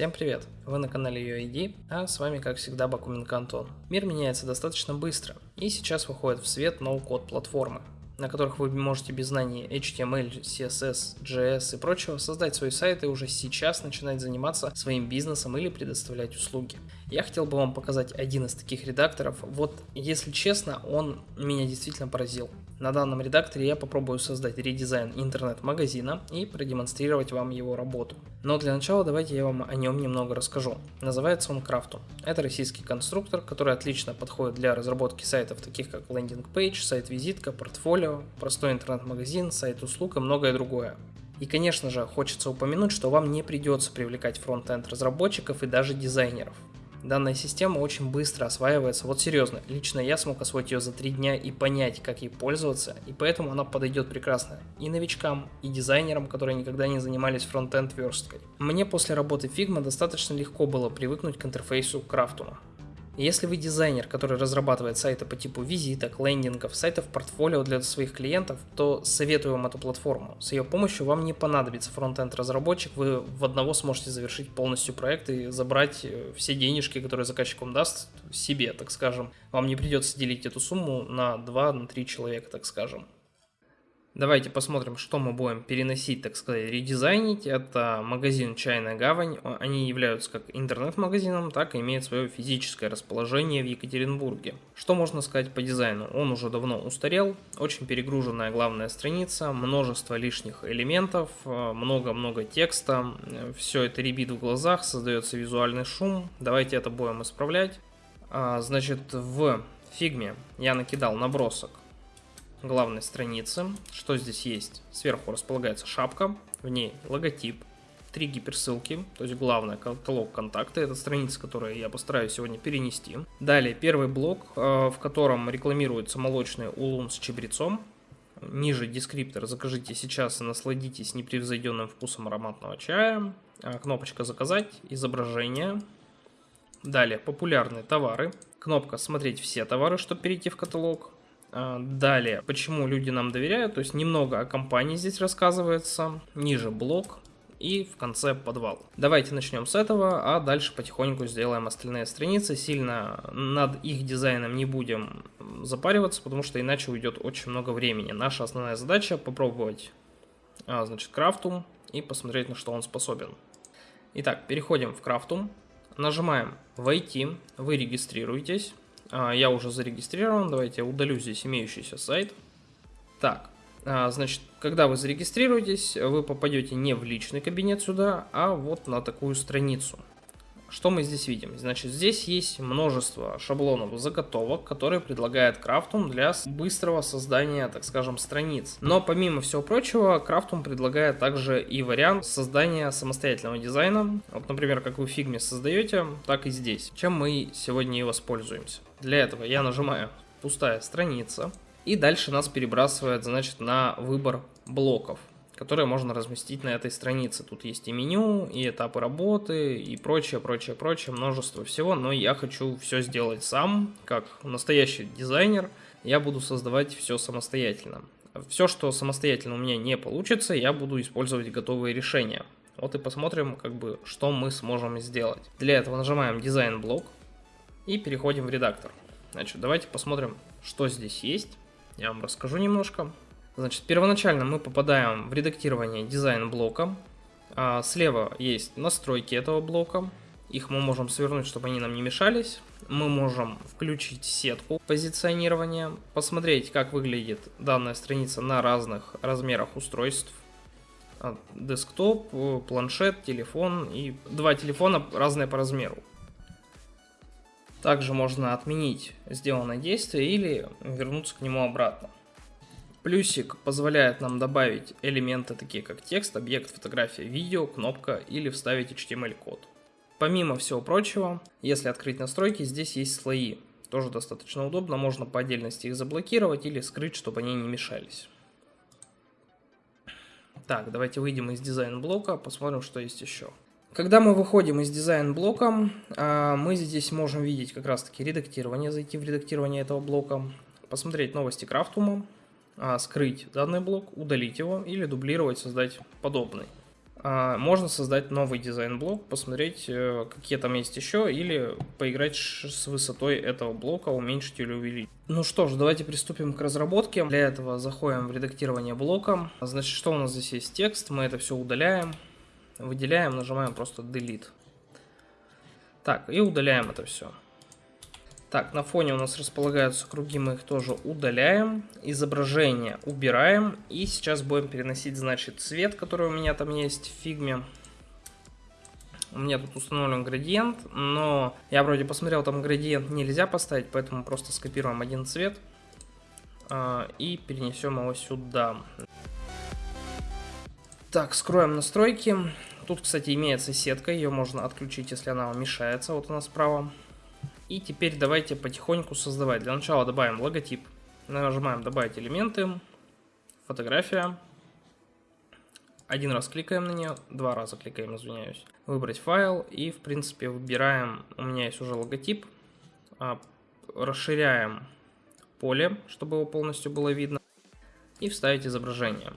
Всем привет! Вы на канале UID, а с вами как всегда Бакуменко Антон. Мир меняется достаточно быстро, и сейчас выходит в свет ноу-код платформы, на которых вы можете без знаний HTML, CSS, JS и прочего создать свой сайт и уже сейчас начинать заниматься своим бизнесом или предоставлять услуги. Я хотел бы вам показать один из таких редакторов. Вот, если честно, он меня действительно поразил. На данном редакторе я попробую создать редизайн интернет-магазина и продемонстрировать вам его работу. Но для начала давайте я вам о нем немного расскажу. Называется он Craftum. Это российский конструктор, который отлично подходит для разработки сайтов таких как landing page, сайт-визитка, портфолио, простой интернет-магазин, сайт услуг и многое другое. И конечно же хочется упомянуть, что вам не придется привлекать фронт-энд разработчиков и даже дизайнеров. Данная система очень быстро осваивается, вот серьезно, лично я смог освоить ее за 3 дня и понять, как ей пользоваться, и поэтому она подойдет прекрасно и новичкам, и дизайнерам, которые никогда не занимались фронтенд версткой. Мне после работы Figma достаточно легко было привыкнуть к интерфейсу Крафтума. Если вы дизайнер, который разрабатывает сайты по типу визиток, лендингов, сайтов портфолио для своих клиентов, то советую вам эту платформу. С ее помощью вам не понадобится фронтенд разработчик, вы в одного сможете завершить полностью проект и забрать э, все денежки, которые заказчик вам даст, себе, так скажем. Вам не придется делить эту сумму на 2-3 человека, так скажем. Давайте посмотрим, что мы будем переносить, так сказать, редизайнить. Это магазин «Чайная гавань». Они являются как интернет-магазином, так и имеют свое физическое расположение в Екатеринбурге. Что можно сказать по дизайну? Он уже давно устарел, очень перегруженная главная страница, множество лишних элементов, много-много текста. Все это рябит в глазах, создается визуальный шум. Давайте это будем исправлять. А, значит, в фигме я накидал набросок главной страницы. Что здесь есть? Сверху располагается шапка, в ней логотип, три гиперссылки, то есть главное каталог контакты, это страница, которую я постараюсь сегодня перенести. Далее первый блок, э, в котором рекламируется молочный улун с чебрецом. Ниже дескриптор «Закажите сейчас и насладитесь непревзойденным вкусом ароматного чая». Э, кнопочка «Заказать», изображение. Далее популярные товары. Кнопка «Смотреть все товары», чтобы перейти в каталог. А, далее, почему люди нам доверяют, то есть немного о компании здесь рассказывается, ниже блок и в конце подвал. Давайте начнем с этого, а дальше потихоньку сделаем остальные страницы. Сильно над их дизайном не будем запариваться, потому что иначе уйдет очень много времени. Наша основная задача попробовать, а, значит, крафтум и посмотреть, на что он способен. Итак, переходим в крафтум, нажимаем «Войти», вы регистрируетесь. А, я уже зарегистрирован, давайте я удалю здесь имеющийся сайт. Так, а, значит, когда вы зарегистрируетесь, вы попадете не в личный кабинет сюда, а вот на такую страницу. Что мы здесь видим? Значит, здесь есть множество шаблонов заготовок, которые предлагает Крафтум для быстрого создания, так скажем, страниц. Но помимо всего прочего, Крафтум предлагает также и вариант создания самостоятельного дизайна. Вот, например, как вы в фигме создаете, так и здесь. Чем мы сегодня и воспользуемся. Для этого я нажимаю «Пустая страница». И дальше нас перебрасывает, значит, на выбор блоков которые можно разместить на этой странице. Тут есть и меню, и этапы работы, и прочее, прочее, прочее, множество всего, но я хочу все сделать сам, как настоящий дизайнер, я буду создавать все самостоятельно. Все, что самостоятельно у меня не получится, я буду использовать готовые решения. Вот и посмотрим, как бы, что мы сможем сделать. Для этого нажимаем дизайн блок и переходим в редактор. Значит, давайте посмотрим, что здесь есть. Я вам расскажу немножко. Значит, первоначально мы попадаем в редактирование дизайн блока. А слева есть настройки этого блока. Их мы можем свернуть, чтобы они нам не мешались. Мы можем включить сетку позиционирования, посмотреть, как выглядит данная страница на разных размерах устройств. А, десктоп, планшет, телефон и два телефона разные по размеру. Также можно отменить сделанное действие или вернуться к нему обратно. Плюсик позволяет нам добавить элементы такие как текст, объект, фотография, видео, кнопка или вставить HTML-код. Помимо всего прочего, если открыть настройки, здесь есть слои. Тоже достаточно удобно, можно по отдельности их заблокировать или скрыть, чтобы они не мешались. Так, давайте выйдем из дизайн-блока, посмотрим, что есть еще. Когда мы выходим из дизайн-блока, мы здесь можем видеть как раз-таки редактирование, зайти в редактирование этого блока, посмотреть новости Крафтума, а, скрыть данный блок, удалить его или дублировать, создать подобный. а, можно создать новый дизайн-блок, посмотреть, э, какие там есть еще, или поиграть с высотой этого блока, уменьшить или увеличить. Ну что ж, давайте приступим к разработке. Для этого заходим в редактирование блока. Значит, что у нас здесь есть текст, мы это все удаляем, выделяем, нажимаем просто Delete. Так, и удаляем это все. Так, на фоне у нас располагаются круги, мы их тоже удаляем. Изображение убираем. И сейчас будем переносить, значит, цвет, который у меня там есть в фигме. У меня тут установлен градиент, но я вроде посмотрел, там градиент нельзя поставить, поэтому просто скопируем один цвет э, и перенесем его сюда. Так, скроем настройки. Тут, кстати, имеется сетка, ее можно отключить, если она вам мешается. Вот она справа. И теперь давайте потихоньку создавать. Для начала добавим логотип. Нажимаем добавить элементы. Фотография. Один раз кликаем на нее, два раза кликаем, извиняюсь. Выбрать файл и, в принципе, выбираем, у меня есть уже логотип. А, расширяем поле, чтобы его полностью было видно. И вставить изображение.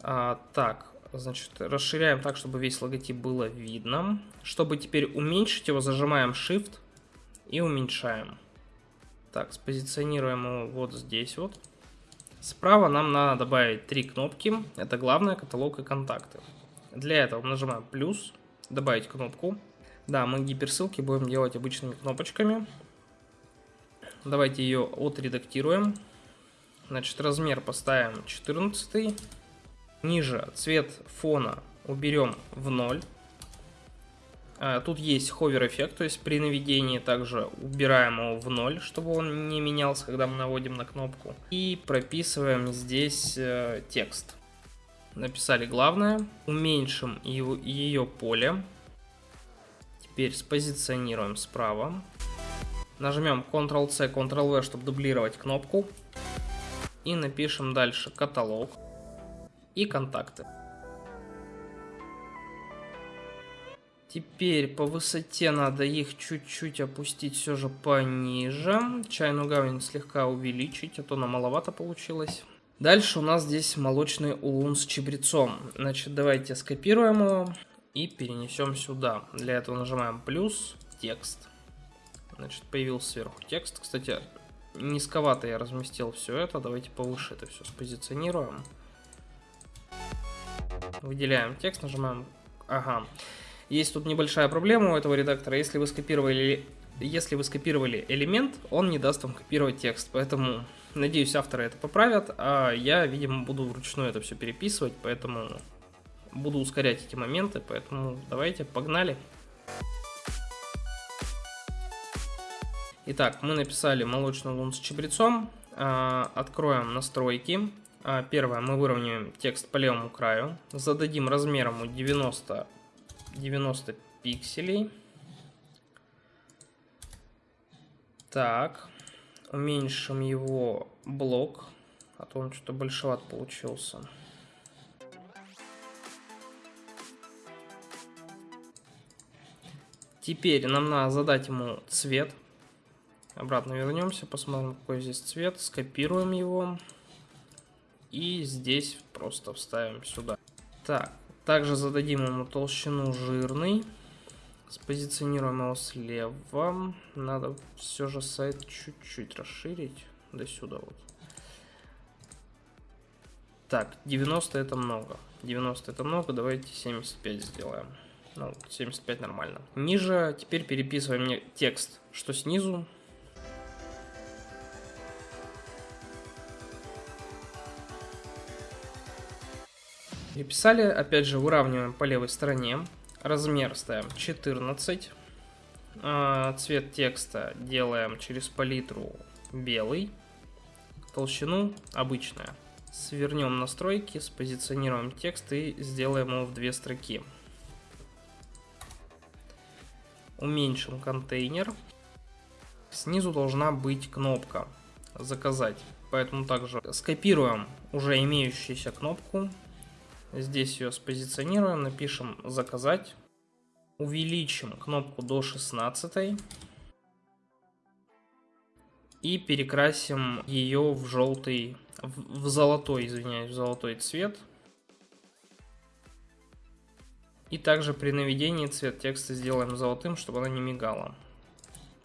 А, так, значит, расширяем так, чтобы весь логотип было видно. Чтобы теперь уменьшить его, зажимаем Shift и уменьшаем. Так, спозиционируем его вот здесь вот. Справа нам надо добавить три кнопки. Это главное, каталог и контакты. Для этого нажимаем плюс, добавить кнопку. Да, мы гиперссылки будем делать обычными кнопочками. Давайте ее отредактируем. Значит, размер поставим 14. Ниже цвет фона уберем в 0. А, тут есть ховер эффект, то есть при наведении также убираем его в ноль, чтобы он не менялся, когда мы наводим на кнопку. И прописываем здесь э, текст. Написали главное, уменьшим его, ее поле. Теперь спозиционируем справа. Нажмем Ctrl-C, Ctrl-V, чтобы дублировать кнопку. И напишем дальше каталог и контакты. Теперь по высоте надо их чуть-чуть опустить все же пониже. Чайную гавань слегка увеличить, а то нам маловато получилось. Дальше у нас здесь молочный улун с чебрецом. Значит, давайте скопируем его и перенесем сюда. Для этого нажимаем плюс, текст. Значит, появился сверху текст. Кстати, низковато я разместил все это. Давайте повыше это все спозиционируем. Выделяем текст, нажимаем... Ага. Есть тут небольшая проблема у этого редактора. Если вы скопировали, если вы скопировали элемент, он не даст вам копировать текст. Поэтому, надеюсь, авторы это поправят. А я, видимо, буду вручную это все переписывать. Поэтому буду ускорять эти моменты. Поэтому давайте, погнали. Итак, мы написали молочный лун с чабрецом. А, откроем настройки. А, первое, мы выровняем текст по левому краю. Зададим размером 90 90 пикселей. Так, уменьшим его блок, а то он что-то большеват получился. Теперь нам надо задать ему цвет. Обратно вернемся, посмотрим, какой здесь цвет. Скопируем его. И здесь просто вставим сюда. Так, также зададим ему толщину жирный. Спозиционируем его слева. Надо все же сайт чуть-чуть расширить. До сюда вот. Так, 90 это много. 90 это много, давайте 75 сделаем. Ну, 75 нормально. Ниже теперь переписываем текст, что снизу, переписали. Опять же, выравниваем по левой стороне. Размер ставим 14. А, цвет текста делаем через палитру белый. Толщину обычная. Свернем настройки, спозиционируем текст и сделаем его в две строки. Уменьшим контейнер. Снизу должна быть кнопка «Заказать». Поэтому также скопируем уже имеющуюся кнопку, Здесь ее спозиционируем, напишем «Заказать». Увеличим кнопку до 16 и перекрасим ее в желтый, в, в золотой, извиняюсь, в золотой цвет. И также при наведении цвет текста сделаем золотым, чтобы она не мигала.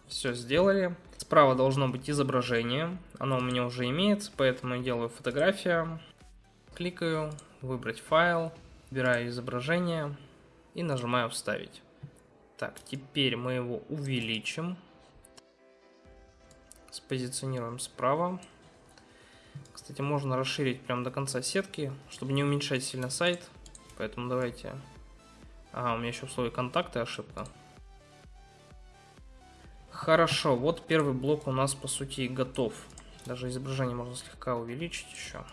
Все сделали. Справа должно быть изображение. Оно у меня уже имеется, поэтому я делаю фотография. Кликаю, выбрать файл, выбираю изображение и нажимаю вставить. Так, теперь мы его увеличим. Спозиционируем справа. Кстати, можно расширить прям до конца сетки, чтобы не уменьшать сильно сайт. Поэтому давайте... Ага, у меня еще в слове контакты ошибка. Хорошо, вот первый блок у нас по сути готов. Даже изображение можно слегка увеличить еще.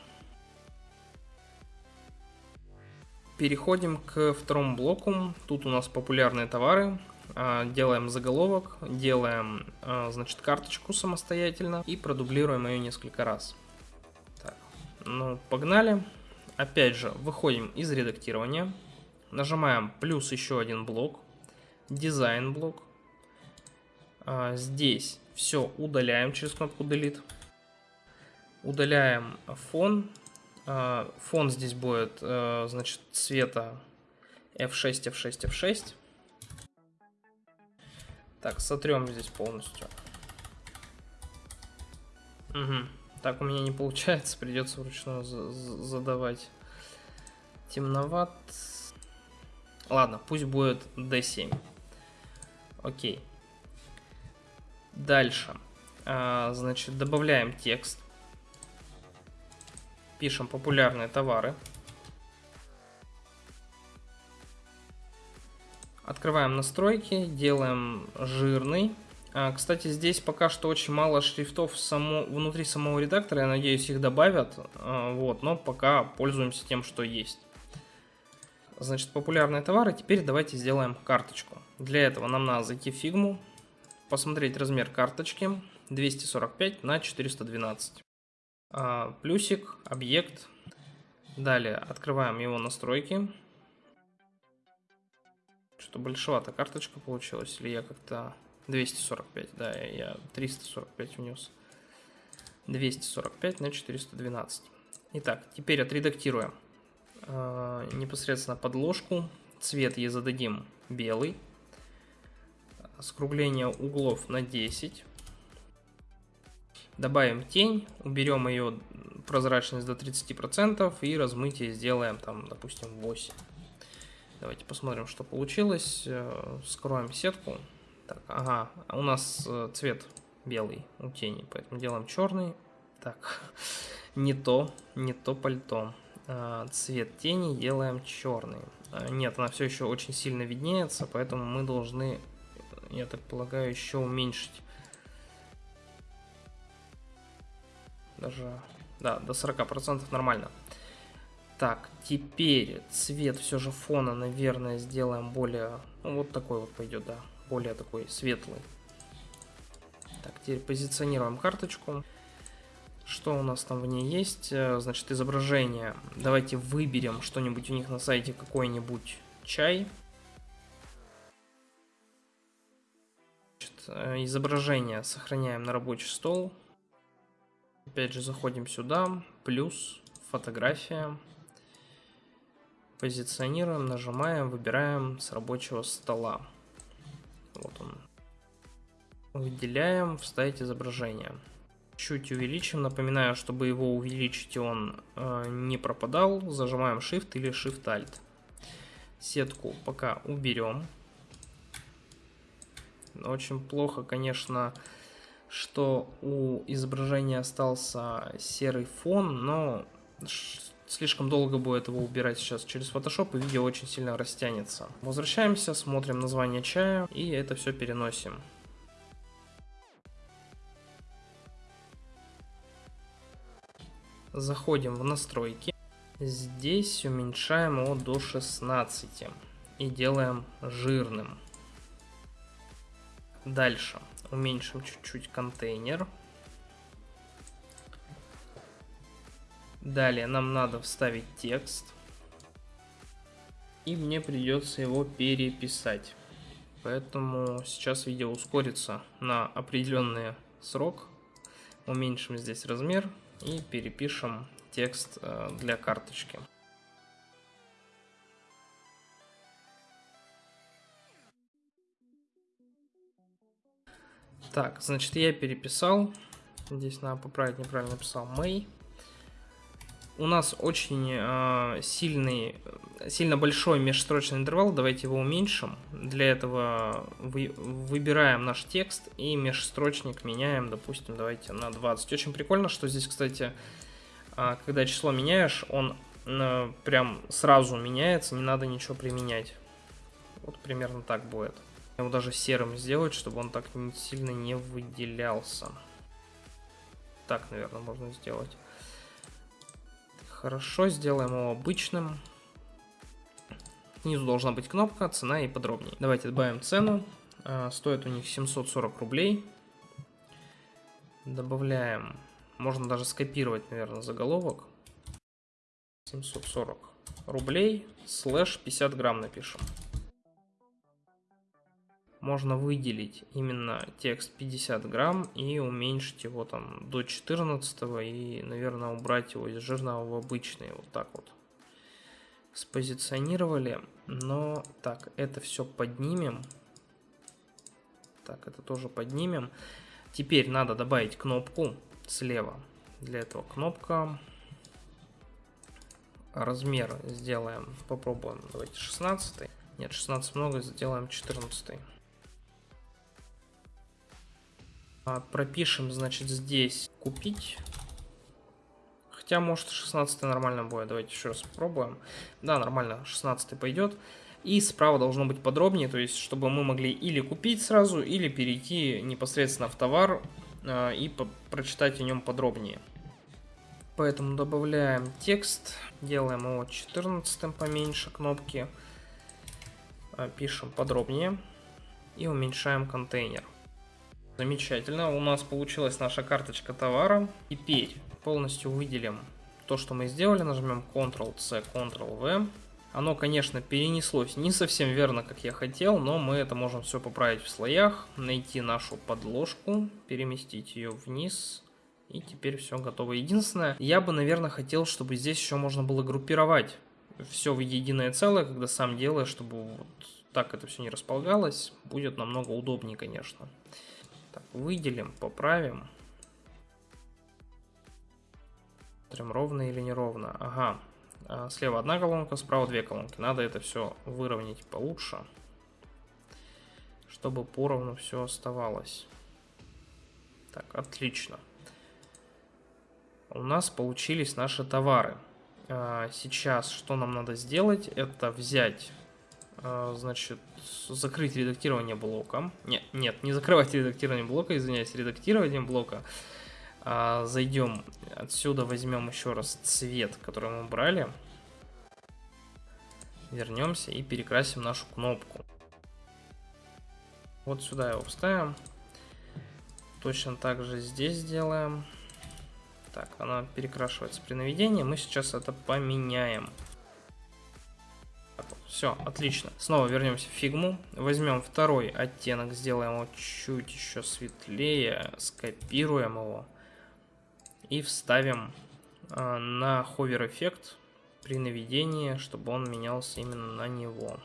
Переходим к второму блоку. Тут у нас популярные товары. А, делаем заголовок, делаем, а, значит, карточку самостоятельно и продублируем ее несколько раз. Так, ну, погнали. Опять же, выходим из редактирования, нажимаем плюс еще один блок, дизайн блок. А, здесь все удаляем через кнопку Delete. Удаляем фон. Фон здесь будет, значит, цвета F6, F6, F6. Так, сотрем здесь полностью. Угу. Так у меня не получается, придется вручную задавать. Темноват. Ладно, пусть будет D7. Окей. Дальше. А, значит, добавляем текст. Пишем популярные товары. Открываем настройки, делаем жирный. А, кстати, здесь пока что очень мало шрифтов само, внутри самого редактора, я надеюсь их добавят, а, вот, но пока пользуемся тем, что есть. Значит, популярные товары, теперь давайте сделаем карточку. Для этого нам надо зайти в фигму, посмотреть размер карточки 245 на 412. А, плюсик, объект. Далее открываем его настройки. Что большевато карточка получилась, или я как-то 245, да, я 345 внес. 245 на 412. Итак, теперь отредактируем э, непосредственно подложку. Цвет ей зададим белый. Скругление углов на 10. Добавим тень, уберем ее прозрачность до 30% и размытие сделаем там, допустим, 8. Давайте посмотрим, что получилось. Э, скроем сетку. Так, ага, у нас э, цвет белый у тени, поэтому делаем черный. Так, не то, не то пальто. А, цвет тени делаем черный. А, нет, она все еще очень сильно виднеется, поэтому мы должны, я так полагаю, еще уменьшить. Даже, да, до 40% нормально. Так, теперь цвет все же фона, наверное, сделаем более... Ну, вот такой вот пойдет, да. Более такой светлый. Так, теперь позиционируем карточку. Что у нас там в ней есть? Э, значит, изображение. Давайте выберем что-нибудь у них на сайте, какой-нибудь чай. Э, изображение сохраняем на рабочий стол. Опять же, заходим сюда. Плюс, фотография. Позиционируем, нажимаем, выбираем с рабочего стола. Вот он. Выделяем, вставить изображение. Чуть увеличим. Напоминаю, чтобы его увеличить, он э, не пропадал. Зажимаем Shift или Shift-Alt. Сетку пока уберем. Очень плохо, конечно, что у изображения остался серый фон, но Слишком долго будет его убирать сейчас через Photoshop, и видео очень сильно растянется. Возвращаемся, смотрим название чая, и это все переносим. Заходим в настройки. Здесь уменьшаем его до 16 и делаем жирным. Дальше уменьшим чуть-чуть контейнер. Далее нам надо вставить текст. И мне придется его переписать. Поэтому сейчас видео ускорится на определенный срок. Уменьшим здесь размер и перепишем текст э, для карточки. Так, значит, я переписал. Здесь надо поправить, неправильно написал. May. У нас очень э, сильный, сильно большой межстрочный интервал. Давайте его уменьшим. Для этого вы, выбираем наш текст и межстрочник меняем, допустим, давайте на 20. Очень прикольно, что здесь, кстати, э, когда число меняешь, он э, прям сразу меняется, не надо ничего применять. Вот примерно так будет. Его даже серым сделать, чтобы он так сильно не выделялся. Так, наверное, можно сделать. Хорошо, сделаем его обычным. Снизу должна быть кнопка, цена и подробнее. Давайте добавим цену. А, стоит у них 740 рублей. Добавляем, можно даже скопировать, наверное, заголовок. 740 рублей, слэш 50 грамм напишем можно выделить именно текст 50 грамм и уменьшить его там до 14 и, наверное, убрать его из жирного в обычный, вот так вот. Спозиционировали, но так, это все поднимем. Так, это тоже поднимем. Теперь надо добавить кнопку слева. Для этого кнопка. Размер сделаем, попробуем, давайте 16. Нет, 16 много, сделаем 14. Пропишем, значит, здесь купить. Хотя, может, 16 нормально будет. Давайте еще раз попробуем. Да, нормально, 16 пойдет. И справа должно быть подробнее, то есть, чтобы мы могли или купить сразу, или перейти непосредственно в товар э, и прочитать о нем подробнее. Поэтому добавляем текст, делаем его 14 поменьше кнопки, э, пишем подробнее и уменьшаем контейнер. Замечательно, у нас получилась наша карточка товара. Теперь полностью выделим то, что мы сделали, нажмем Ctrl-C, Ctrl-V. Оно, конечно, перенеслось не совсем верно, как я хотел, но мы это можем все поправить в слоях, найти нашу подложку, переместить ее вниз, и теперь все готово. Единственное, я бы, наверное, хотел, чтобы здесь еще можно было группировать все в единое целое, когда сам делаешь, чтобы вот так это все не располагалось, будет намного удобнее, конечно. Выделим, поправим. Смотрим, ровно или неровно. Ага. А, слева одна колонка, справа две колонки. Надо это все выровнять получше. Чтобы поровну все оставалось. Так, отлично. У нас получились наши товары. А, сейчас что нам надо сделать? Это взять а, значит, закрыть редактирование блока. Нет, нет, не закрывать редактирование блока, извиняюсь, редактирование блока. А, зайдем отсюда, возьмем еще раз цвет, который мы брали. Вернемся и перекрасим нашу кнопку. Вот сюда его вставим. Точно так же здесь сделаем. Так, она перекрашивается при наведении. Мы сейчас это поменяем. Все, отлично. Снова вернемся в фигму. Возьмем второй оттенок, сделаем его чуть еще светлее, скопируем его и вставим э, на ховер эффект при наведении, чтобы он менялся именно на него.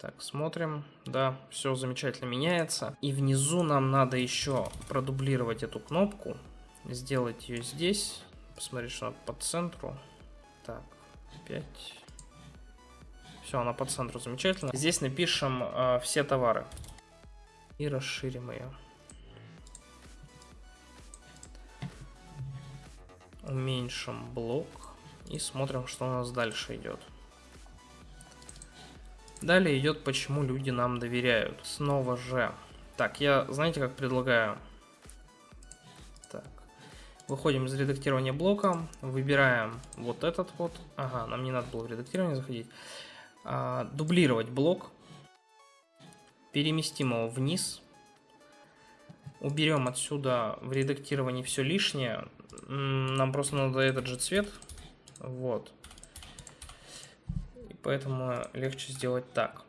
Так, смотрим. Да, все замечательно меняется. И внизу нам надо еще продублировать эту кнопку. Сделать ее здесь. Посмотреть, что она по центру. Так, 5. Все, она по центру замечательно. Здесь напишем э, все товары. И расширим ее. Уменьшим блок. И смотрим, что у нас дальше идет. Далее идет, почему люди нам доверяют. Снова же. Так, я, знаете, как предлагаю? Так. Выходим из редактирования блока, выбираем вот этот вот. Ага, нам не надо было в редактирование заходить. А, дублировать блок. Переместим его вниз. Уберем отсюда в редактировании все лишнее. Нам просто надо этот же цвет. Вот поэтому легче сделать так.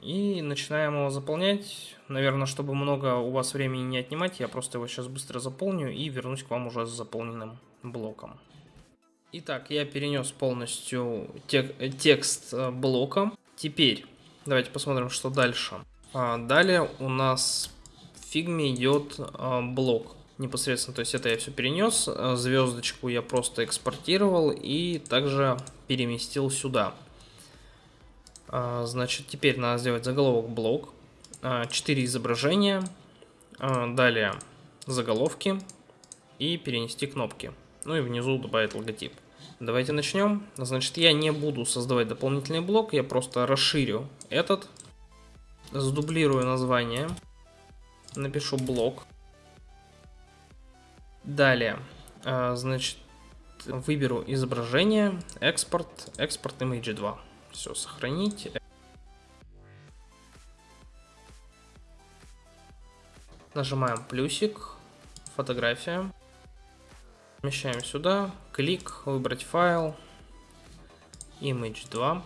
И начинаем его заполнять. Наверное, чтобы много у вас времени не отнимать, я просто его сейчас быстро заполню и вернусь к вам уже с заполненным блоком. Итак, я перенес полностью тек текст э, блока. Теперь давайте посмотрим, что дальше. А, далее у нас в фигме идет а, блок непосредственно. То есть это я все перенес. А, звездочку я просто экспортировал и также переместил сюда. А, значит, теперь надо сделать заголовок блок. 4 а, изображения. А, далее заголовки. И перенести кнопки. Ну и внизу добавить логотип. Давайте начнем. Значит, я не буду создавать дополнительный блок, я просто расширю этот. Сдублирую название. Напишу блок. Далее, значит, выберу изображение, экспорт, экспорт image 2. Все, сохранить. Нажимаем плюсик, фотография. Помещаем сюда, клик, выбрать файл, image 2.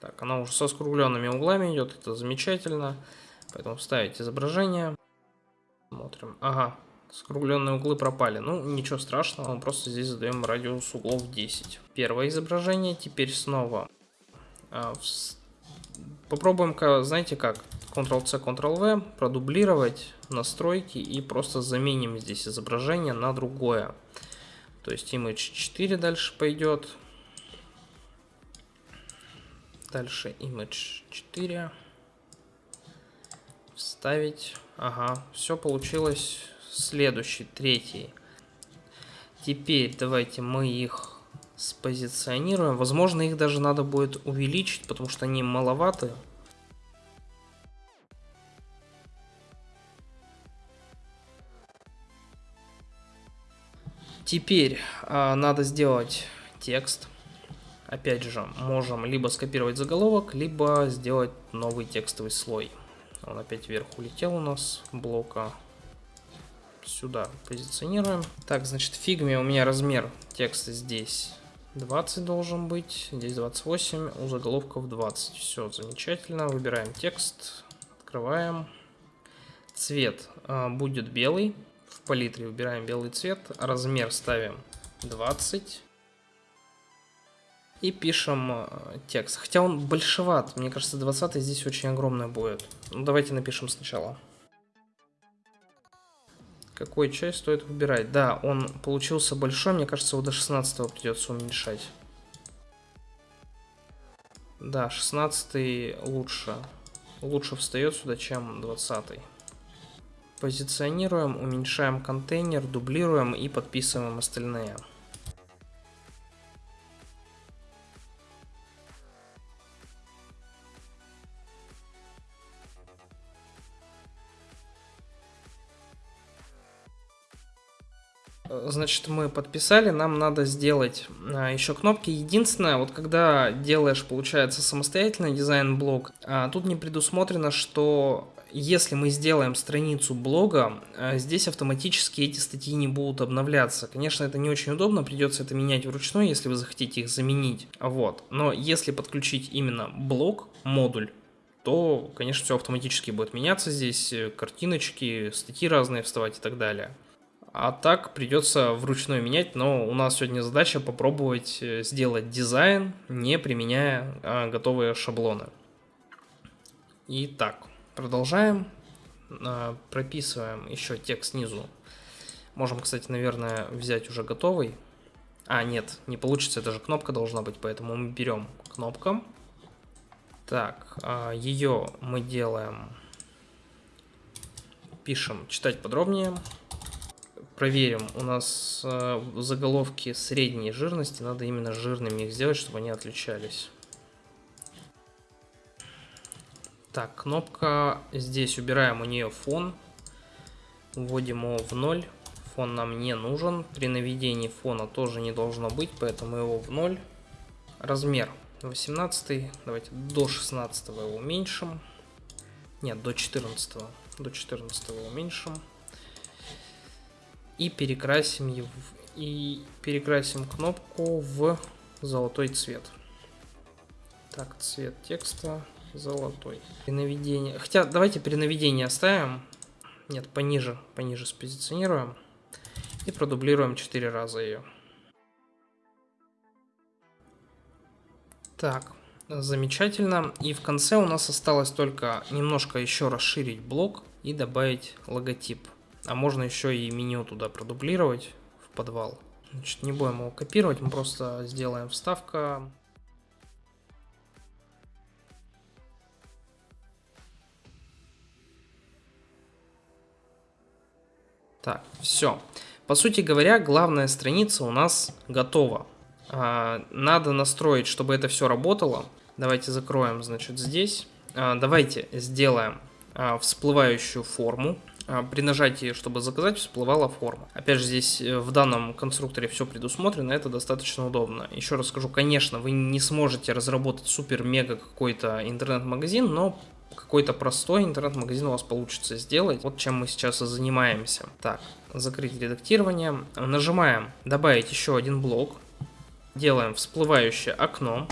Так, она уже со скругленными углами идет, это замечательно. Поэтому вставить изображение. Смотрим. Ага, скругленные углы пропали. Ну, ничего страшного, мы просто здесь задаем радиус углов 10. Первое изображение, теперь снова. А, в... Попробуем, знаете как, Ctrl-C, Ctrl-V, продублировать настройки и просто заменим здесь изображение на другое. То есть image 4 дальше пойдет. Дальше image 4. Вставить. Ага, все получилось. Следующий, третий. Теперь давайте мы их спозиционируем. Возможно, их даже надо будет увеличить, потому что они маловаты. Теперь э, надо сделать текст. Опять же, можем либо скопировать заголовок, либо сделать новый текстовый слой. Он опять вверх улетел у нас, блока. Сюда позиционируем. Так, значит, фигме у меня размер текста здесь 20 должен быть, здесь 28, у заголовков 20. Все, замечательно. Выбираем текст, открываем. Цвет э, будет белый в палитре выбираем белый цвет, размер ставим 20 и пишем э, текст. Хотя он большеват, мне кажется 20 здесь очень огромный будет. Ну, давайте напишем сначала. Какую часть стоит выбирать? Да, он получился большой, мне кажется его до 16 придется уменьшать. Да, 16 лучше. Лучше встает сюда, чем 20. Позиционируем, уменьшаем контейнер, дублируем и подписываем остальные. Значит, мы подписали, нам надо сделать а, еще кнопки. Единственное, вот когда делаешь, получается, самостоятельный дизайн-блок, а, тут не предусмотрено, что если мы сделаем страницу блога, э, здесь автоматически эти статьи не будут обновляться. Конечно, это не очень удобно, придется это менять вручную, если вы захотите их заменить. Вот. Но если подключить именно блог, модуль, то, конечно, все автоматически будет меняться здесь, э, картиночки, статьи разные вставать и так далее. А так придется вручную менять, но у нас сегодня задача попробовать э, сделать дизайн, не применяя а, готовые шаблоны. Итак, Продолжаем. А, прописываем еще текст снизу. Можем, кстати, наверное, взять уже готовый. А, нет, не получится, это же кнопка должна быть, поэтому мы берем кнопка. Так, а, ее мы делаем, пишем читать подробнее. Проверим, у нас а, заголовки средней жирности, надо именно жирными их сделать, чтобы они отличались. Так, кнопка здесь убираем у нее фон. Вводим его в ноль. Фон нам не нужен. При наведении фона тоже не должно быть, поэтому его в ноль. Размер 18. Давайте до 16 его уменьшим. Нет, до 14. До 14 уменьшим. И перекрасим его и перекрасим кнопку в золотой цвет. Так, цвет текста Золотой. Перенаведение. Хотя давайте перенаведение оставим. Нет, пониже, пониже спозиционируем. И продублируем 4 раза ее. Так, замечательно. И в конце у нас осталось только немножко еще расширить блок и добавить логотип. А можно еще и меню туда продублировать в подвал. Значит, не будем его копировать, мы просто сделаем вставка. Так, все. По сути говоря, главная страница у нас готова. А, надо настроить, чтобы это все работало. Давайте закроем, значит, здесь. А, давайте сделаем а, всплывающую форму. А, при нажатии, чтобы заказать, всплывала форма. Опять же, здесь э, в данном конструкторе все предусмотрено, это достаточно удобно. Еще раз скажу, конечно, вы не сможете разработать супер-мега какой-то интернет-магазин, но какой-то простой интернет-магазин у вас получится сделать. Вот чем мы сейчас и занимаемся. Так, закрыть редактирование. Нажимаем «Добавить еще один блок». Делаем всплывающее окно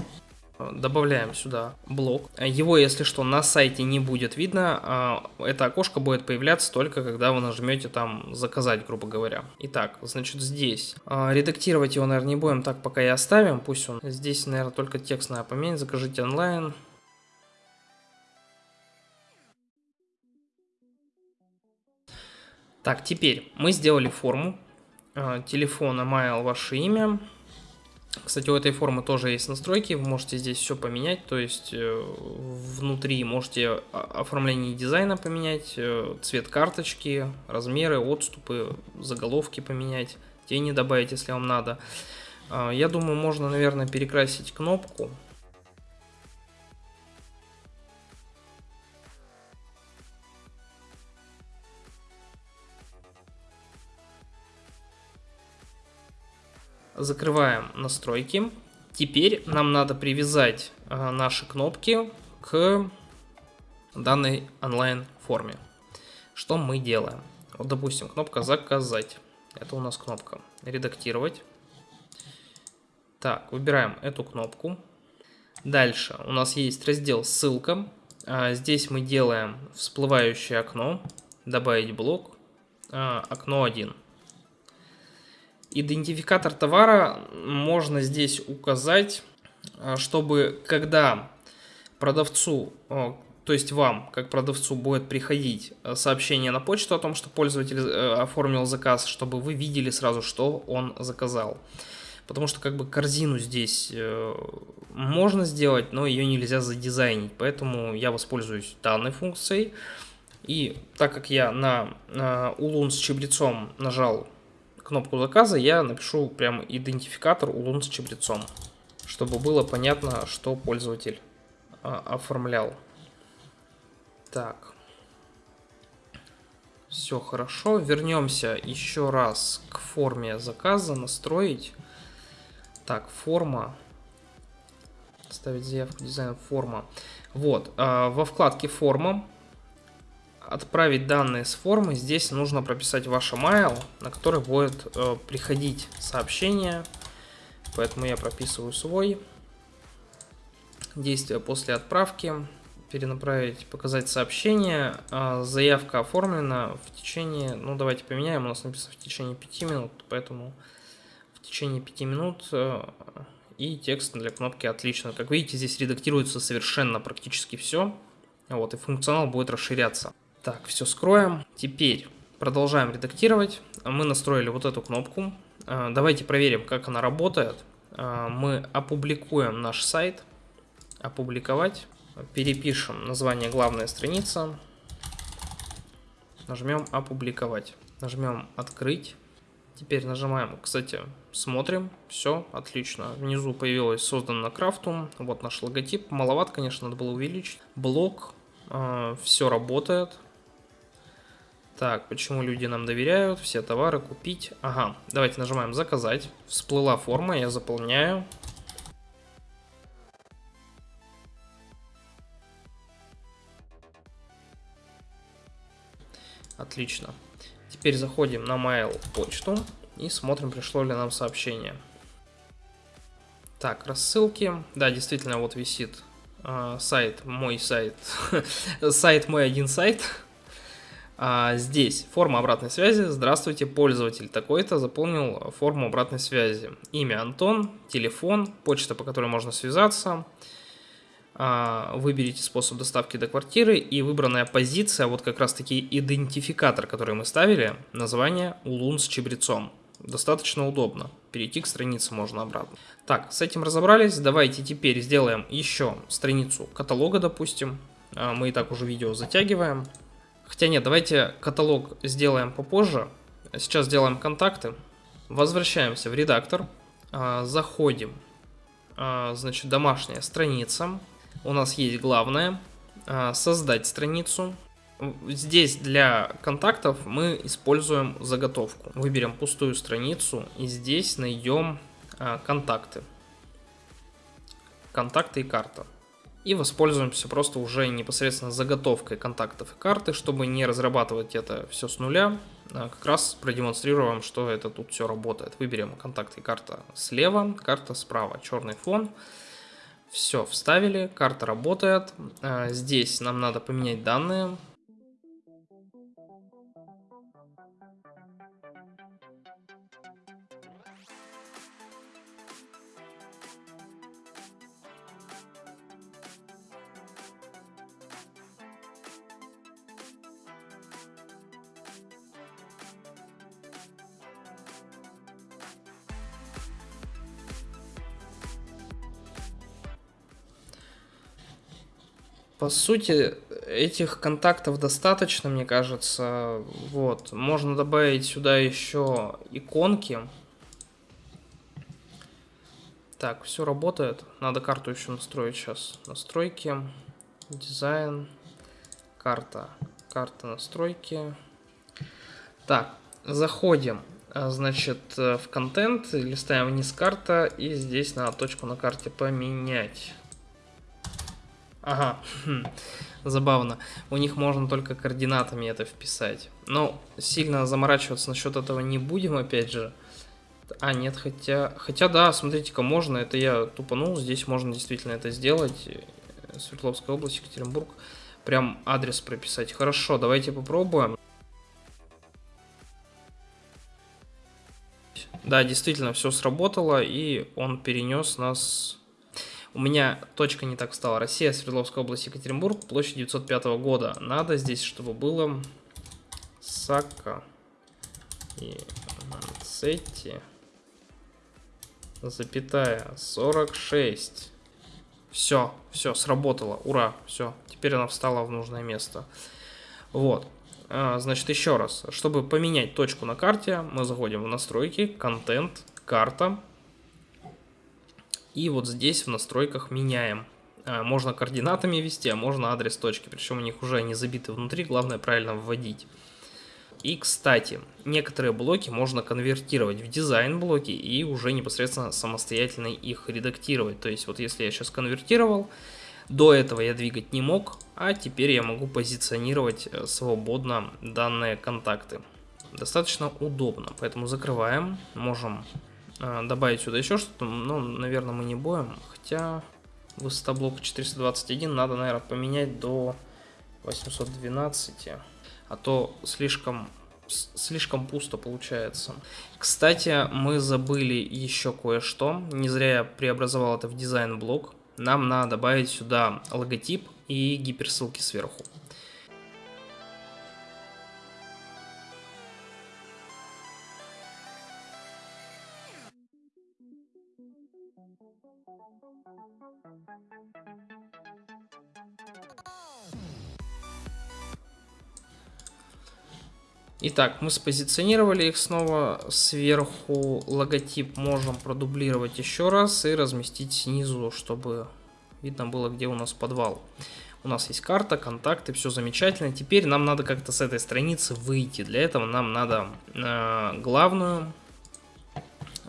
добавляем сюда блок. Его, если что, на сайте не будет видно. А это окошко будет появляться только когда вы нажмете там заказать, грубо говоря. Итак, значит здесь. А, редактировать его, наверное, не будем, так пока и оставим. Пусть он здесь, наверное, только текст надо поменять. Закажите онлайн. Так, теперь мы сделали форму. А, телефон, email, ваше имя. Кстати, у этой формы тоже есть настройки, вы можете здесь все поменять, то есть э, внутри можете оформление дизайна поменять, э, цвет карточки, размеры, отступы, заголовки поменять, тени добавить, если вам надо. А, я думаю, можно, наверное, перекрасить кнопку, Закрываем настройки. Теперь нам надо привязать э, наши кнопки к данной онлайн форме. Что мы делаем? Вот, допустим, кнопка «Заказать». Это у нас кнопка «Редактировать». Так, выбираем эту кнопку. Дальше у нас есть раздел «Ссылка». А, здесь мы делаем всплывающее окно, добавить блок, а, окно 1. Идентификатор товара можно здесь указать, а, чтобы когда продавцу, то есть вам, как продавцу, будет приходить а, сообщение на почту о том, что пользователь э, оформил заказ, чтобы вы видели сразу, что он заказал. Потому что как бы корзину здесь э, можно сделать, но ее нельзя задизайнить. Поэтому я воспользуюсь данной функцией. И так как я на улун с чебрецом нажал кнопку заказа я напишу прям идентификатор улун с чабрецом, чтобы было понятно, что пользователь а, оформлял. Так. Все хорошо. Вернемся еще раз к форме заказа. Настроить. Так, форма. Ставить заявку дизайн форма. Вот. Э, во вкладке форма отправить данные с формы, здесь нужно прописать ваш email, на который будет э, приходить сообщение. Поэтому я прописываю свой. Действие после отправки. Перенаправить, показать сообщение. Э, заявка оформлена в течение, ну давайте поменяем, у нас написано в течение 5 минут, поэтому в течение 5 минут э, и текст для кнопки отлично. Как видите, здесь редактируется совершенно практически все. Вот, и функционал будет расширяться. Так, все скроем. Теперь продолжаем редактировать. Мы настроили вот эту кнопку. А, давайте проверим, как она работает. А, мы опубликуем наш сайт. Опубликовать. Перепишем название главная страница. Нажмем опубликовать. Нажмем открыть. Теперь нажимаем, кстати, смотрим, все, отлично. Внизу появилось создано крафтум, вот наш логотип. Маловат, конечно, надо было увеличить. Блок, э, все работает, так, почему люди нам доверяют? Все товары купить. Ага, давайте нажимаем заказать. Всплыла форма, я заполняю. Отлично. Теперь заходим на mail почту и смотрим, пришло ли нам сообщение. Так, рассылки. Да, действительно, вот висит э, сайт, мой сайт. сайт мой один сайт. А здесь форма обратной связи. Здравствуйте, пользователь такой-то заполнил форму обратной связи. Имя Антон, телефон, почта, по которой можно связаться. А, выберите способ доставки до квартиры и выбранная позиция, вот как раз таки идентификатор, который мы ставили, название улун с чебрецом. Достаточно удобно. Перейти к странице можно обратно. Так, с этим разобрались. Давайте теперь сделаем еще страницу каталога, допустим. А, мы и так уже видео затягиваем. Хотя нет, давайте каталог сделаем попозже. Сейчас сделаем контакты. Возвращаемся в редактор. А, заходим. А, значит, домашняя страница. У нас есть главное. Создать страницу. Здесь для контактов мы используем заготовку. Выберем пустую страницу и здесь найдем а, контакты. Контакты и карта. И воспользуемся просто уже непосредственно заготовкой контактов и карты, чтобы не разрабатывать это все с нуля. А, как раз продемонстрируем, что это тут все работает. Выберем контакты и карта слева, карта справа, черный фон. Все, вставили, карта работает. А, здесь нам надо поменять данные. По сути, этих контактов достаточно, мне кажется. Вот, можно добавить сюда еще иконки. Так, все работает. Надо карту еще настроить сейчас. Настройки, дизайн, карта. Карта настройки. Так, заходим, а, значит, в контент, листаем вниз карта, и здесь надо точку на карте поменять. Ага, хм. забавно. У них можно только координатами это вписать. Но сильно заморачиваться насчет этого не будем, опять же. А, нет, хотя... Хотя, да, смотрите-ка, можно. Это я тупанул. Здесь можно действительно это сделать. Свердловская область, Екатеринбург. Прям адрес прописать. Хорошо, давайте попробуем. Да, действительно, все сработало, и он перенес нас у меня точка не так встала. Россия, Свердловская область, Екатеринбург, площадь 905 года. Надо здесь, чтобы было Сака и Мансетти, запятая, 46. Все, все, сработало, ура, все. Теперь она встала в нужное место. Вот. А, значит, еще раз. Чтобы поменять точку на карте, мы заходим в настройки, контент, карта. И вот здесь в настройках меняем. А, можно координатами ввести, а можно адрес точки. Причем у них уже они забиты внутри, главное правильно вводить. И, кстати, некоторые блоки можно конвертировать в дизайн блоки и уже непосредственно самостоятельно их редактировать. То есть вот если я сейчас конвертировал, до этого я двигать не мог, а теперь я могу позиционировать э, свободно данные контакты. Достаточно удобно, поэтому закрываем, можем добавить сюда еще что-то, ну, наверное, мы не будем. Хотя высота блока 421 надо, наверное, поменять до 812. А то слишком, слишком пусто получается. Кстати, мы забыли еще кое-что. Не зря я преобразовал это в дизайн блок. Нам надо добавить сюда логотип и гиперссылки сверху. Итак, мы спозиционировали их снова сверху. Логотип можем продублировать еще раз и разместить снизу, чтобы видно было, где у нас подвал. У нас есть карта, контакты, все замечательно. Теперь нам надо как-то с этой страницы выйти. Для этого нам надо э, главную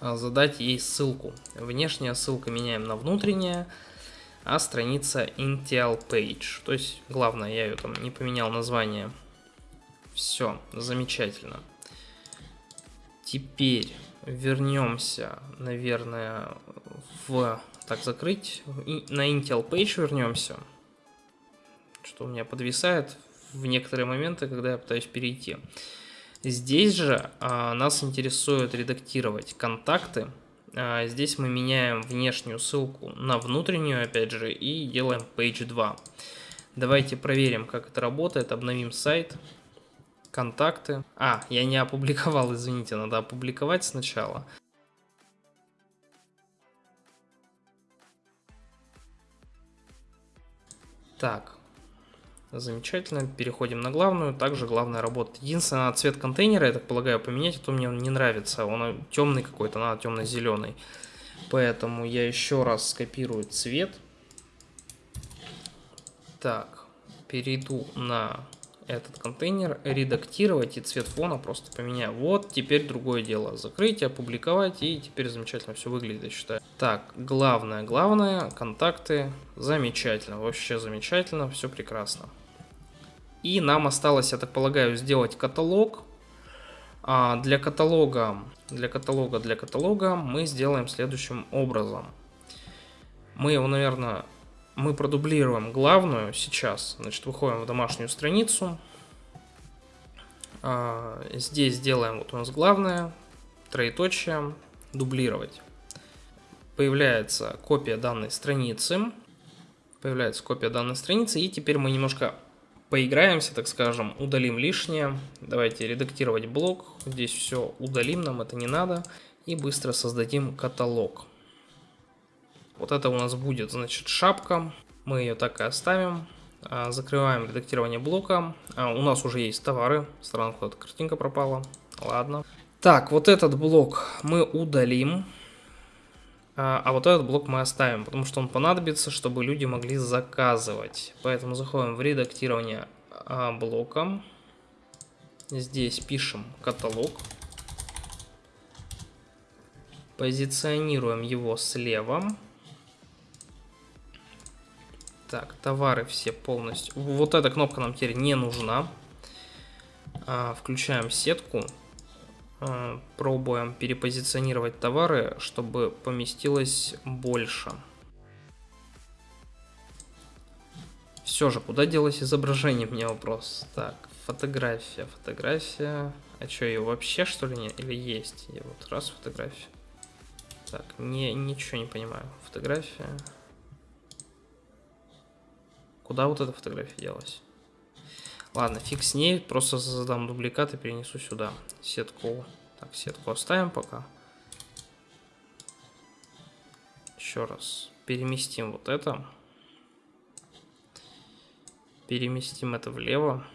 э, задать ей ссылку. Внешняя ссылка меняем на внутренняя, а страница Intel Page. То есть, главное, я ее там не поменял название все, замечательно. Теперь вернемся, наверное, в... Так, закрыть. И на Intel Page вернемся. Что у меня подвисает. в некоторые моменты, когда я пытаюсь перейти. Здесь же а, нас интересует редактировать контакты. А, здесь мы меняем внешнюю ссылку на внутреннюю, опять же, и делаем page 2. Давайте проверим, как это работает. Обновим сайт. Контакты. А, я не опубликовал, извините, надо опубликовать сначала. Так, замечательно. Переходим на главную. Также главная работа. Единственное, цвет контейнера, я так полагаю, поменять, а то мне он не нравится. Он темный какой-то, надо темно-зеленый. Поэтому я еще раз скопирую цвет. Так, перейду на этот контейнер, редактировать и цвет фона просто поменяю. Вот, теперь другое дело. Закрыть, опубликовать и теперь замечательно все выглядит, я считаю. Так, главное, главное, контакты, замечательно, вообще замечательно, все прекрасно. И нам осталось, я так полагаю, сделать каталог. А для каталога, для каталога, для каталога мы сделаем следующим образом. Мы его, наверное, мы продублируем главную сейчас. Значит, выходим в домашнюю страницу. А, здесь делаем вот у нас главное, троеточие, дублировать. Появляется копия данной страницы. Появляется копия данной страницы. И теперь мы немножко поиграемся, так скажем, удалим лишнее. Давайте редактировать блок. Здесь все удалим, нам это не надо. И быстро создадим каталог. Вот это у нас будет, значит, шапка. Мы ее так и оставим. А, закрываем редактирование блока. А, у нас уже есть товары. Странно, куда-то картинка пропала. Ладно. Так, вот этот блок мы удалим. А, а вот этот блок мы оставим, потому что он понадобится, чтобы люди могли заказывать. Поэтому заходим в редактирование блока. Здесь пишем каталог. Позиционируем его слева. Так, товары все полностью. Вот эта кнопка нам теперь не нужна. А, включаем сетку. А, пробуем перепозиционировать товары, чтобы поместилось больше. Все же, куда делось изображение, мне вопрос. Так, фотография, фотография. А что, ее вообще что ли нет? Или есть? Я вот раз фотография. Так, не, ничего не понимаю. Фотография. Куда вот эта фотография делась? Ладно, фиг с ней, просто создам дубликат и перенесу сюда. Сетку. Так, сетку оставим пока. Еще раз. Переместим вот это. Переместим это влево.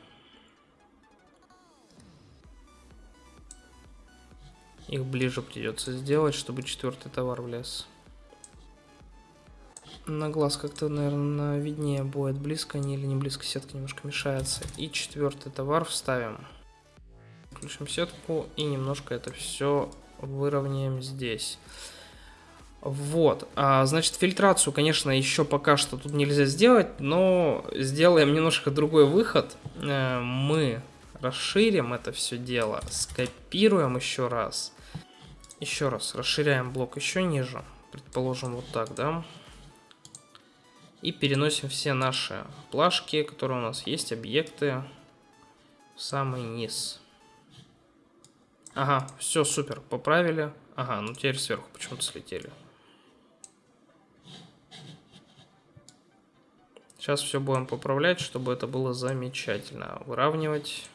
Их ближе придется сделать, чтобы четвертый товар влез. На глаз как-то, наверное, виднее будет, близко они или не близко, сетка немножко мешается. И четвертый товар вставим. Включим сетку и немножко это все выровняем здесь. Вот, а, значит, фильтрацию, конечно, еще пока что тут нельзя сделать, но сделаем немножко другой выход. Э, мы расширим это все дело, скопируем еще раз. Еще раз, расширяем блок еще ниже, предположим, вот так, да. И переносим все наши плашки, которые у нас есть, объекты, в самый низ. Ага, все супер, поправили. Ага, ну теперь сверху почему-то слетели. Сейчас все будем поправлять, чтобы это было замечательно. Выравнивать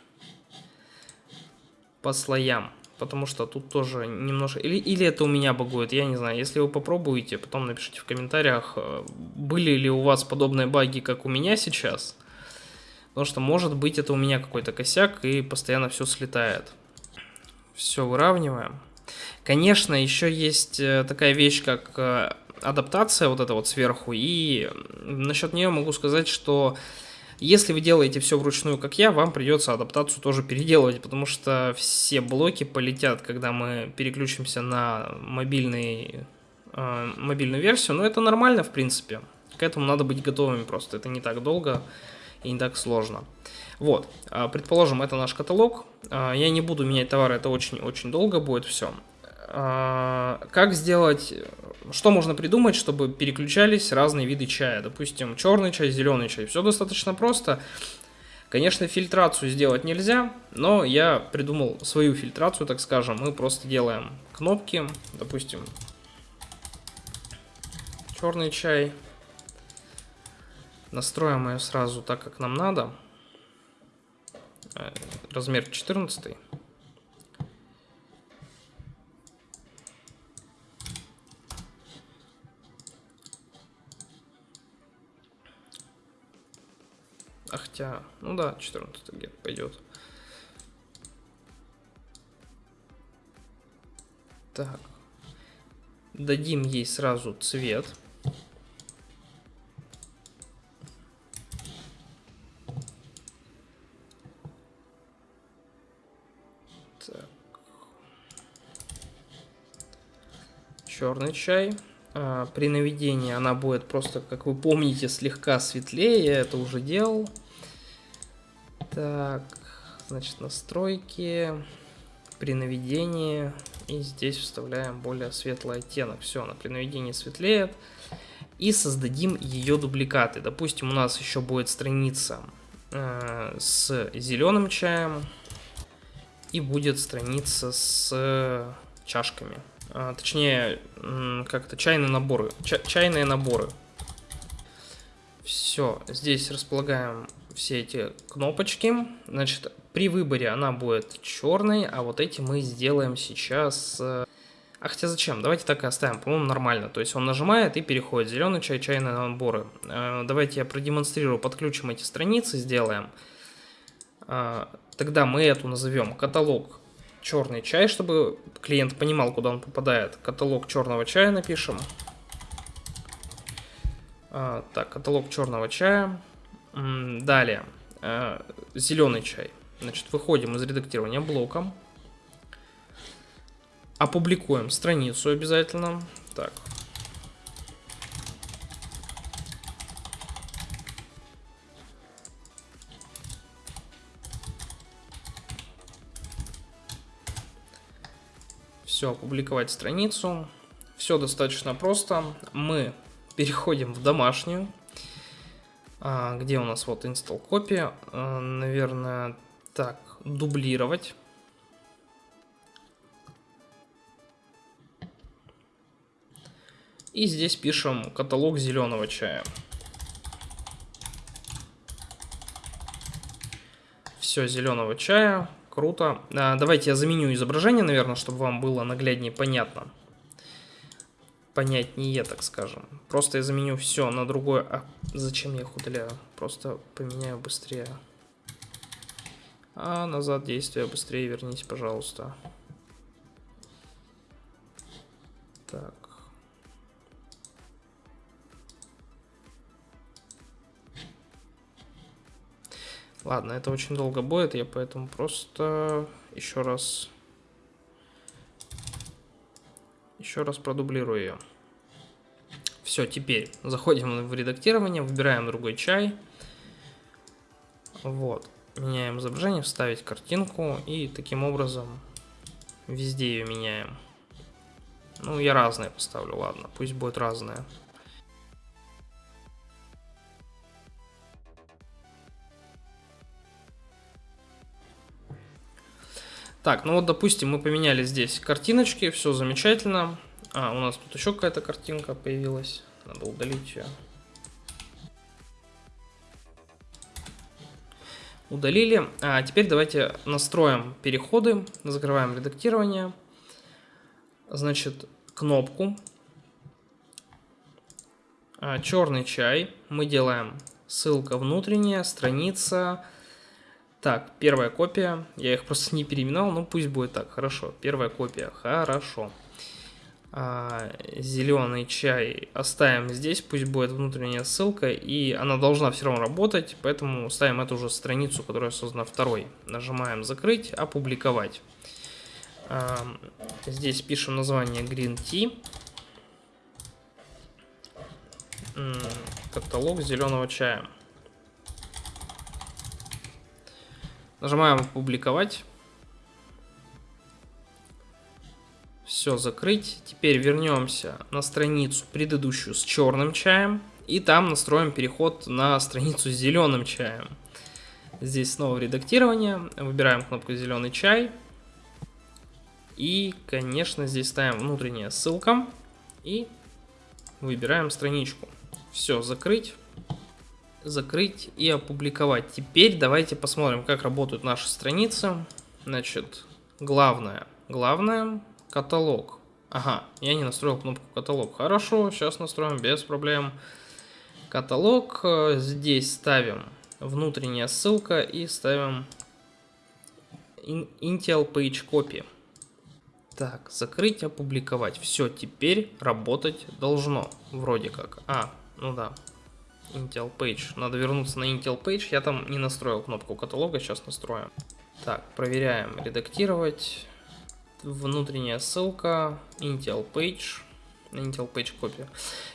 по слоям потому что тут тоже немножко... Или, или это у меня багует, я не знаю. Если вы попробуете, потом напишите в комментариях, э, были ли у вас подобные баги, как у меня сейчас. Потому что, может быть, это у меня какой-то косяк, и постоянно все слетает. Все выравниваем. Конечно, еще есть э, такая вещь, как э, адаптация вот эта вот сверху, и насчет нее могу сказать, что если вы делаете все вручную, как я, вам придется адаптацию тоже переделывать, потому что все блоки полетят, когда мы переключимся на мобильный, э, мобильную версию. Но это нормально, в принципе. К этому надо быть готовыми просто. Это не так долго и не так сложно. Вот, а, предположим, это наш каталог. А, я не буду менять товары, это очень-очень долго будет все. А, как сделать, что можно придумать, чтобы переключались разные виды чая? Допустим, черный чай, зеленый чай. Все достаточно просто. Конечно, фильтрацию сделать нельзя, но я придумал свою фильтрацию, так скажем. Мы просто делаем кнопки, допустим, черный чай. Настроим ее сразу так, как нам надо. Э, размер 14. А хотя, ну да, 14 где-то пойдет. Так. Дадим ей сразу цвет. Так. Черный чай. А, при наведении она будет просто, как вы помните, слегка светлее. Я это уже делал. Так, значит, настройки. При наведении. И здесь вставляем более светлый оттенок. Все, она при наведении светлеет. И создадим ее дубликаты. Допустим, у нас еще будет страница э, с зеленым чаем. И будет страница с чашками. А, точнее, как-то чайные наборы. Ча чайные наборы. Все, здесь располагаем все эти кнопочки. Значит, при выборе она будет черной, а вот эти мы сделаем сейчас... А хотя зачем? Давайте так и оставим, по-моему, нормально. То есть он нажимает и переходит. Зеленый чай, чайные наборы. Э, давайте я продемонстрирую, подключим эти страницы, сделаем. Э, тогда мы эту назовем каталог черный чай, чтобы клиент понимал, куда он попадает. Каталог черного чая напишем. А, так, каталог черного чая. Далее, а, зеленый чай. Значит, выходим из редактирования блоком. Опубликуем страницу обязательно. Так, Все, опубликовать страницу. Все достаточно просто. Мы переходим в домашнюю, а, где у нас вот install copy. А, наверное, так, дублировать. И здесь пишем каталог зеленого чая. Все, зеленого чая. Круто. А, давайте я заменю изображение, наверное, чтобы вам было нагляднее понятно. Понятнее, так скажем. Просто я заменю все на другое. А зачем я их удаляю? Просто поменяю быстрее. А назад действие быстрее вернись, пожалуйста. Так. Ладно, это очень долго будет, я поэтому просто еще раз... Еще раз продублирую ее. Все, теперь заходим в редактирование, выбираем другой чай. Вот. Меняем изображение, вставить картинку и таким образом везде ее меняем. Ну, я разные поставлю, ладно, пусть будет разное. Так, ну вот, допустим, мы поменяли здесь картиночки, все замечательно. А, у нас тут еще какая-то картинка появилась. Надо удалить ее. Удалили. А теперь давайте настроим переходы. Закрываем редактирование. Значит, кнопку. А, черный чай. Мы делаем ссылка внутренняя, страница, так, первая копия. Я их просто не переименовал, но пусть будет так. Хорошо, первая копия. Хорошо. А, зеленый чай оставим здесь, пусть будет внутренняя ссылка, и она должна все равно работать, поэтому ставим эту же страницу, которая создана второй. Нажимаем закрыть, опубликовать. А, здесь пишем название Green Tea. Каталог зеленого чая. Нажимаем «Опубликовать». Все, закрыть. Теперь вернемся на страницу предыдущую с черным чаем. И там настроим переход на страницу с зеленым чаем. Здесь снова редактирование. Выбираем кнопку «Зеленый чай». И, конечно, здесь ставим внутренняя ссылка. И выбираем страничку. Все, закрыть. Закрыть и опубликовать. Теперь давайте посмотрим, как работают наши страницы. Значит, главное. Главное, каталог. Ага, я не настроил кнопку каталог. Хорошо, сейчас настроим без проблем. Каталог. Э, здесь ставим внутренняя ссылка и ставим Intel Page Copy. Так, закрыть, опубликовать. Все, теперь работать должно. Вроде как. А, ну да. Intel Page. Надо вернуться на Intel Page. Я там не настроил кнопку каталога, сейчас настроим. Так, проверяем. Редактировать. Внутренняя ссылка. Intel Page. Intel Page Copy.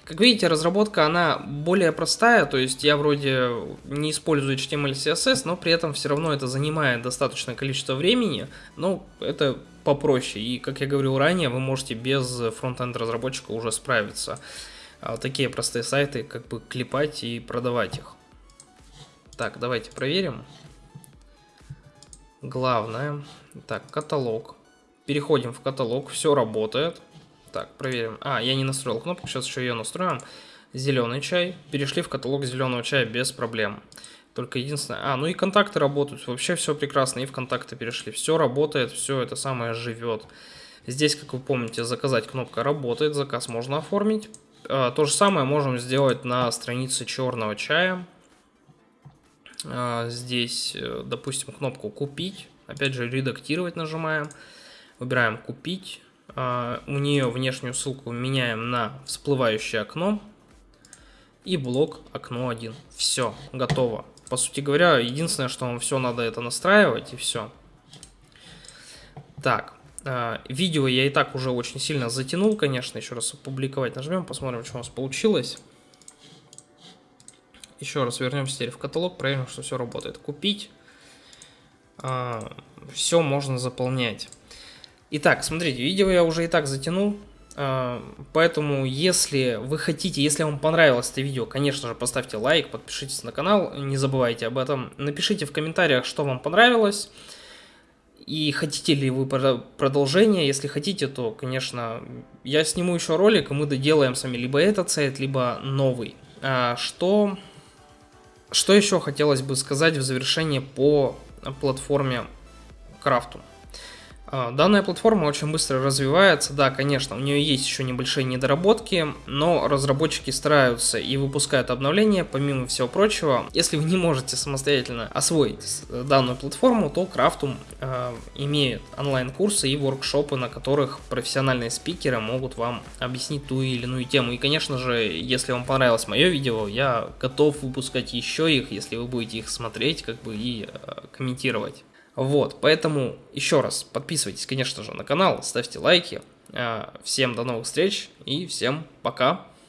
Как видите, разработка, она более простая, то есть я вроде не использую HTML CSS, но при этом все равно это занимает достаточное количество времени, но это попроще, и как я говорил ранее, вы можете без фронтенд разработчика уже справиться. А такие простые сайты, как бы клепать и продавать их. Так, давайте проверим. Главное, так, каталог. Переходим в каталог, все работает. Так, проверим. А, я не настроил кнопку, сейчас еще ее настроим. Зеленый чай. Перешли в каталог зеленого чая без проблем. Только единственное... А, ну и контакты работают. Вообще все прекрасно. И в контакты перешли. Все работает, все это самое живет. Здесь, как вы помните, заказать кнопка работает. Заказ можно оформить. А, то же самое можем сделать на странице черного чая. А, здесь, э, допустим, кнопку купить. Опять же, редактировать нажимаем. Выбираем купить. А, у нее внешнюю ссылку меняем на всплывающее окно и блок окно 1. Все, готово. По сути говоря, единственное, что вам все надо это настраивать и все. Так, а, видео я и так уже очень сильно затянул, конечно, еще раз опубликовать нажмем, посмотрим, что у нас получилось. Еще раз вернемся теперь в каталог, проверим, что все работает. Купить. А, все можно заполнять. Итак, смотрите, видео я уже и так затянул, а, поэтому если вы хотите, если вам понравилось это видео, конечно же, поставьте лайк, подпишитесь на канал, не забывайте об этом. Напишите в комментариях, что вам понравилось, и хотите ли вы продолжение, если хотите, то, конечно, я сниму еще ролик, и мы доделаем сами либо этот сайт, либо новый. А, что, что еще хотелось бы сказать в завершение по платформе Крафту? А, данная платформа очень быстро развивается, да, конечно, у нее есть еще небольшие недоработки, но разработчики стараются и выпускают обновления, помимо всего прочего. Если вы не можете самостоятельно освоить данную платформу, то Крафтум э, имеет онлайн-курсы и воркшопы, на которых профессиональные спикеры могут вам объяснить ту или иную тему. И, конечно же, если вам понравилось мое видео, я готов выпускать еще их, если вы будете их смотреть, как бы и э, комментировать. Вот, поэтому еще раз подписывайтесь, конечно же, на канал, ставьте лайки. А, всем до новых встреч и всем пока.